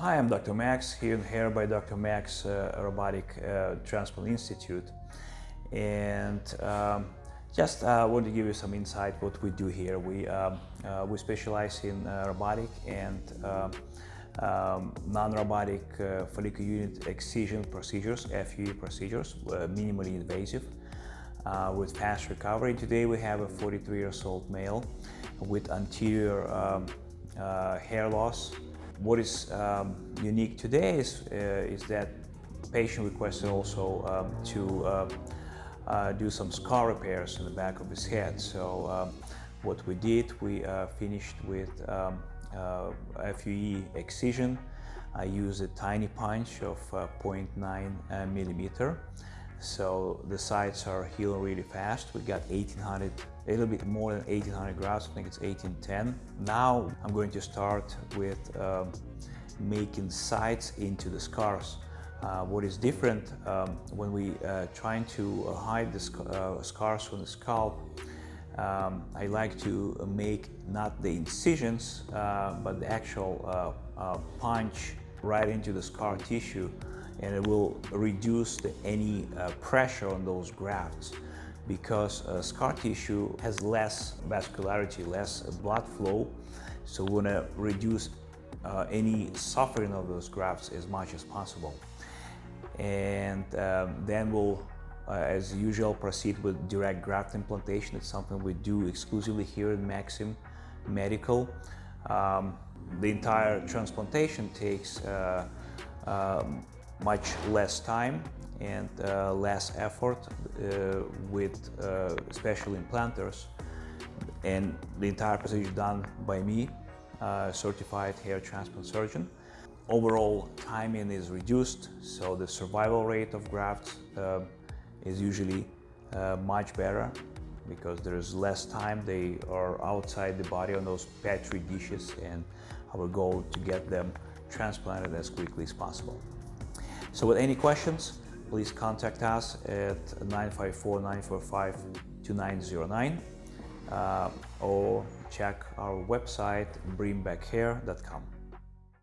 Hi, I'm Dr. Max, here Hair by Dr. Max uh, Robotic uh, Transplant Institute. And um, just uh, want to give you some insight what we do here. We, um, uh, we specialize in uh, robotic and um, um, non-robotic uh, follicular unit excision procedures, FUE procedures, minimally invasive. with fast recovery. Today we have a 43 years old male with anterior um, hair loss what is um, unique today is, uh, is that patient requested also um, to uh, uh, do some scar repairs in the back of his head. So um, what we did, we uh, finished with um, uh, FUE excision. I used a tiny punch of uh, 0.9 millimeter. So the sites are healing really fast. We got 1800, a little bit more than 1800 grafts. I think it's 1810. Now I'm going to start with um, making sites into the scars. Uh, what is different um, when we uh, trying to hide the sc uh, scars from the scalp, um, I like to make not the incisions, uh, but the actual uh, uh, punch right into the scar tissue and it will reduce the, any uh, pressure on those grafts because uh, scar tissue has less vascularity, less blood flow. So we want to reduce uh, any suffering of those grafts as much as possible. And um, then we'll, uh, as usual, proceed with direct graft implantation. It's something we do exclusively here in Maxim Medical. Um, the entire transplantation takes uh, um, much less time and uh, less effort uh, with uh, special implanters and the entire procedure done by me, uh, certified hair transplant surgeon. Overall timing is reduced, so the survival rate of grafts uh, is usually much better because there is less time. They are outside the body on those petri dishes and our goal to get them transplanted as quickly as possible. So with any questions, please contact us at 954-945-2909 uh, or check our website bringbackhair.com.